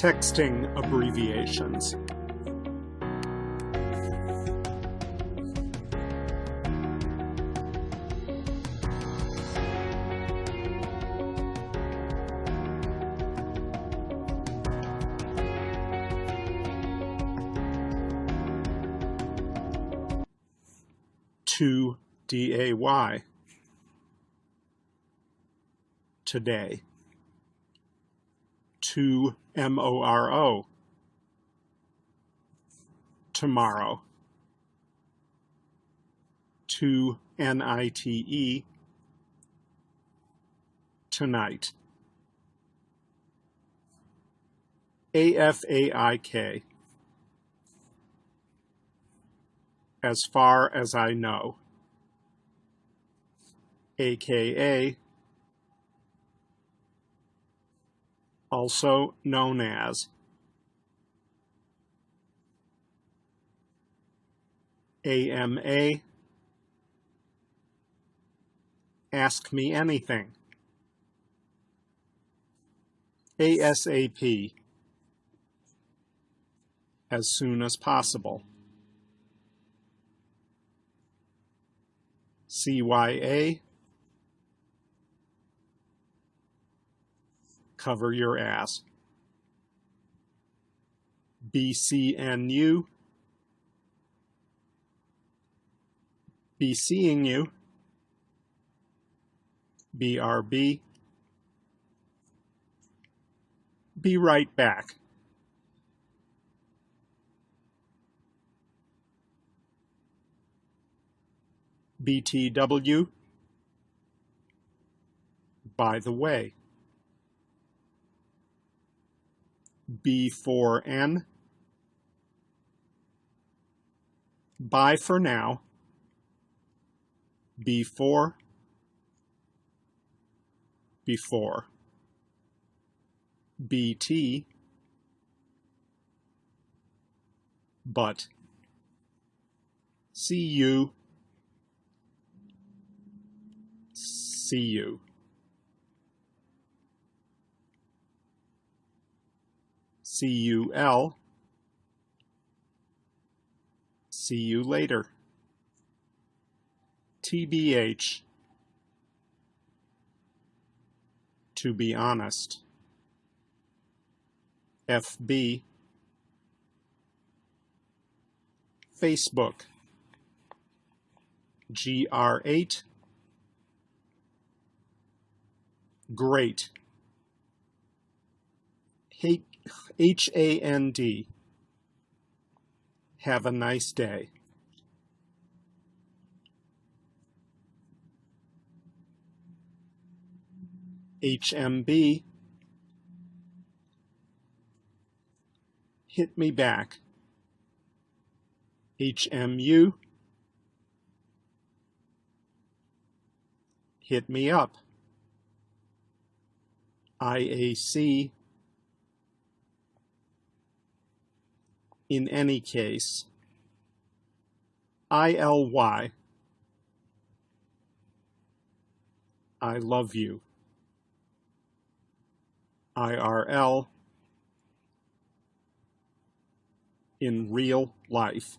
Texting abbreviations. To D-A-Y. Today. To M-O-R-O. Tomorrow. To N-I-T-E. Tonight. A-F-A-I-K. As far as I know. AKA. Also known as. AMA. Ask me anything. ASAP as soon as possible. CYA, cover your ass. BCNU, be seeing you. BRB, be right back. BTW, by the way. B4N, bye for now. B4, before. BT, but. See you see you. C-U-L, see you later. TBH, to be honest. FB, Facebook, GR8, great. H-A-N-D. Have a nice day. HMB. Hit me back. HMU. Hit me up. IAC in any case. I-L-Y, I love you. IRL in real life.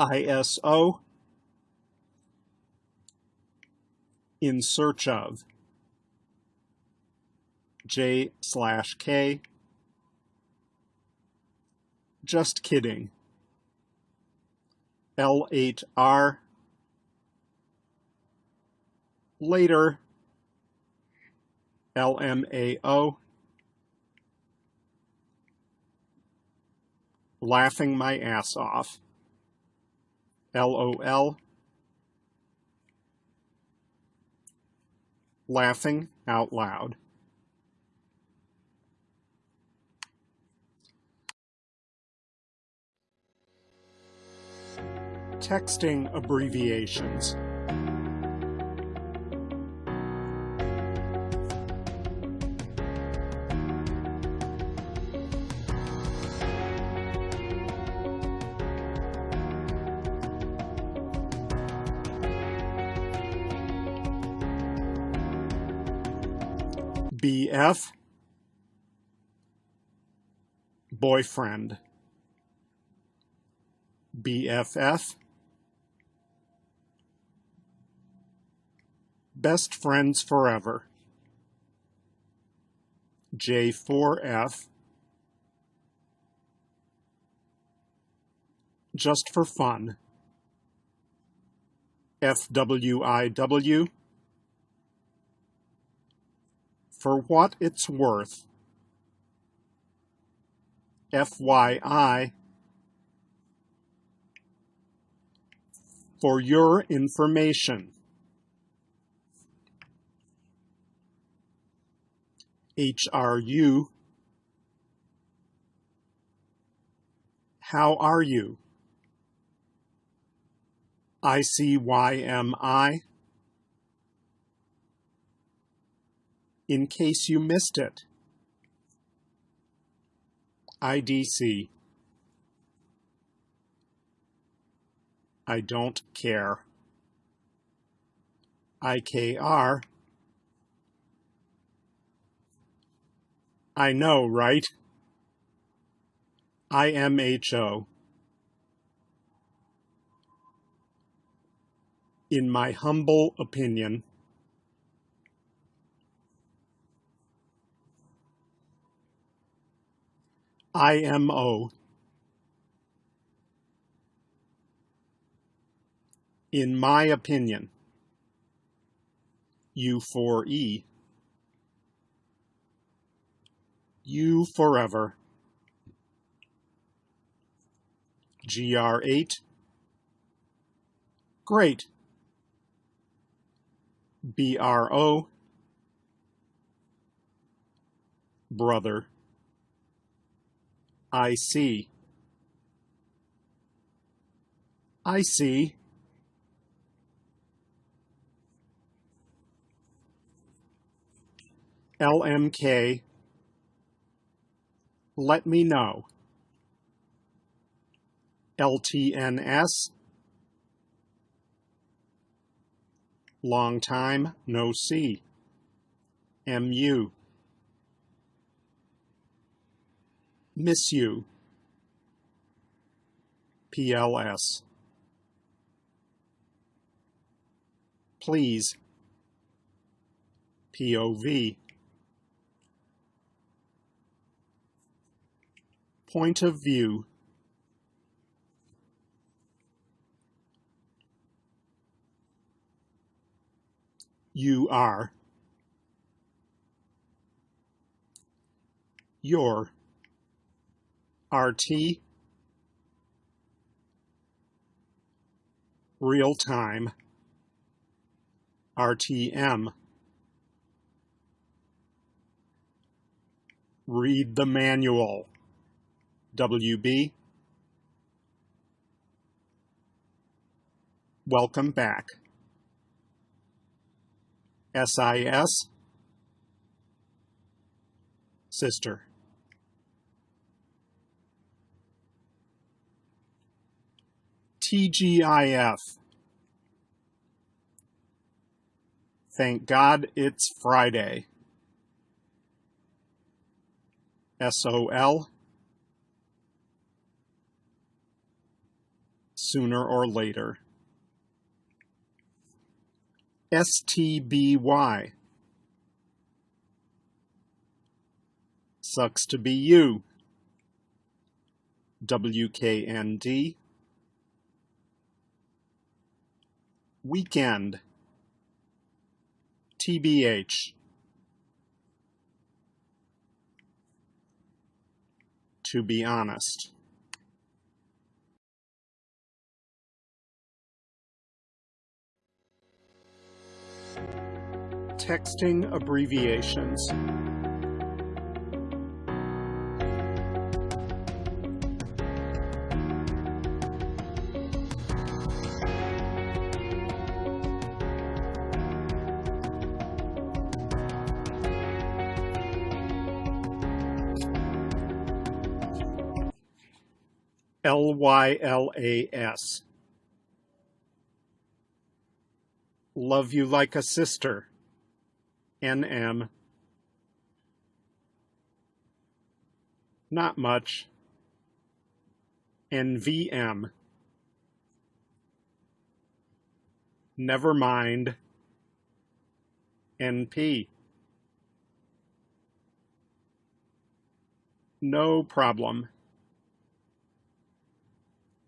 ISO in search of J slash K. Just kidding. L8R. Later. LMAO. Laughing my ass off. LOL. laughing out loud. Texting abbreviations. BF boyfriend BFF best friends forever. J4F just for fun. FWIW for what it's worth. FYI for your information. HRU How are you? ICYMI in case you missed it. IDC. I don't care. IKR. I know, right? IMHO. In my humble opinion, IMO. In my opinion, U4E. You forever. GR8. Great. BRO. Brother. I see. I see. LMK. Let me know. LTNS. Long time no see. MU. Miss you. PLS. Please. POV. Point of view. You are. Your. RT real time RTM read the manual WB welcome back SIS sister TGIF. Thank God it's Friday. SOL. Sooner or later. STBY. Sucks to be you. WKND. Weekend. TBH. To be honest. Texting abbreviations. L-Y-L-A-S. Love you like a sister. N-M. Not much. NVM. Never mind. NP. No problem.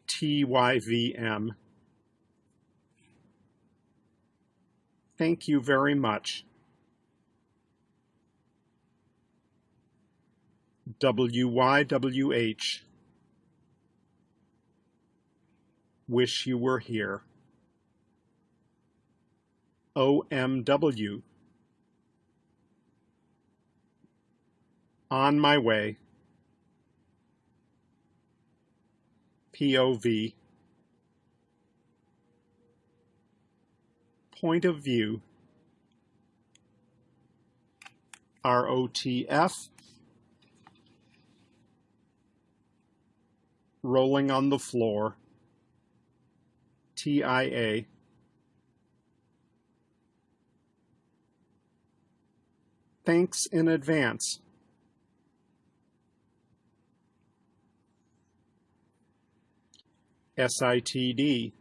TYVM. Thank you very much. WYWH. Wish you were here. OMW. On my way. POV. Point of view. ROTF. Rolling on the floor. TIA. Thanks in advance. SITD.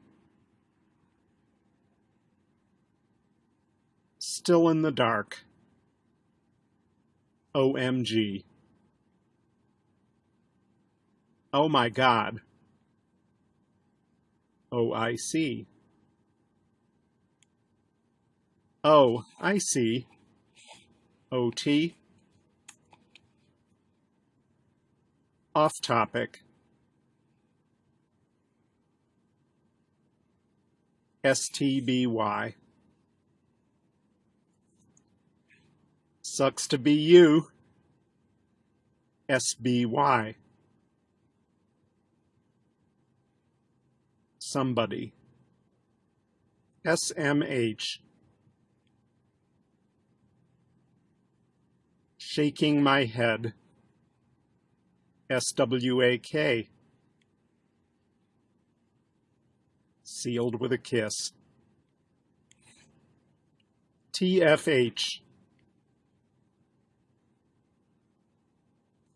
Still in the dark. OMG. Oh my God. Oh, I see. Oh, I see. OT. Off topic. STBY. Sucks to be you. SBY. Somebody. SMH. Shaking my head. SWAK. sealed with a kiss. TFH.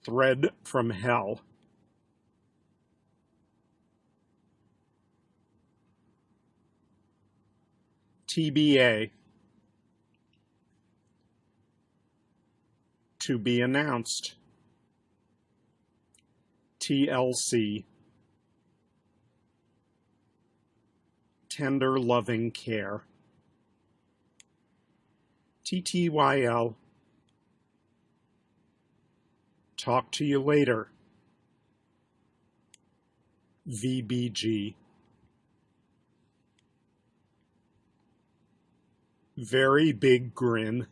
Thread from hell. TBA. To be announced. TLC. tender, loving care. TTYL. Talk to you later. VBG. Very big grin.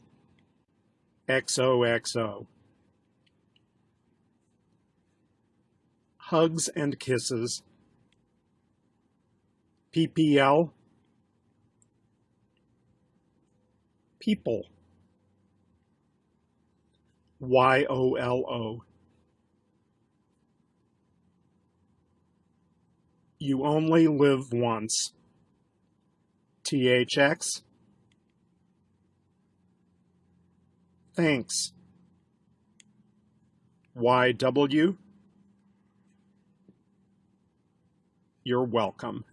XOXO. Hugs and kisses. PPL, people, Y-O-L-O. You only live once. THX. Thanks. YW. You're welcome.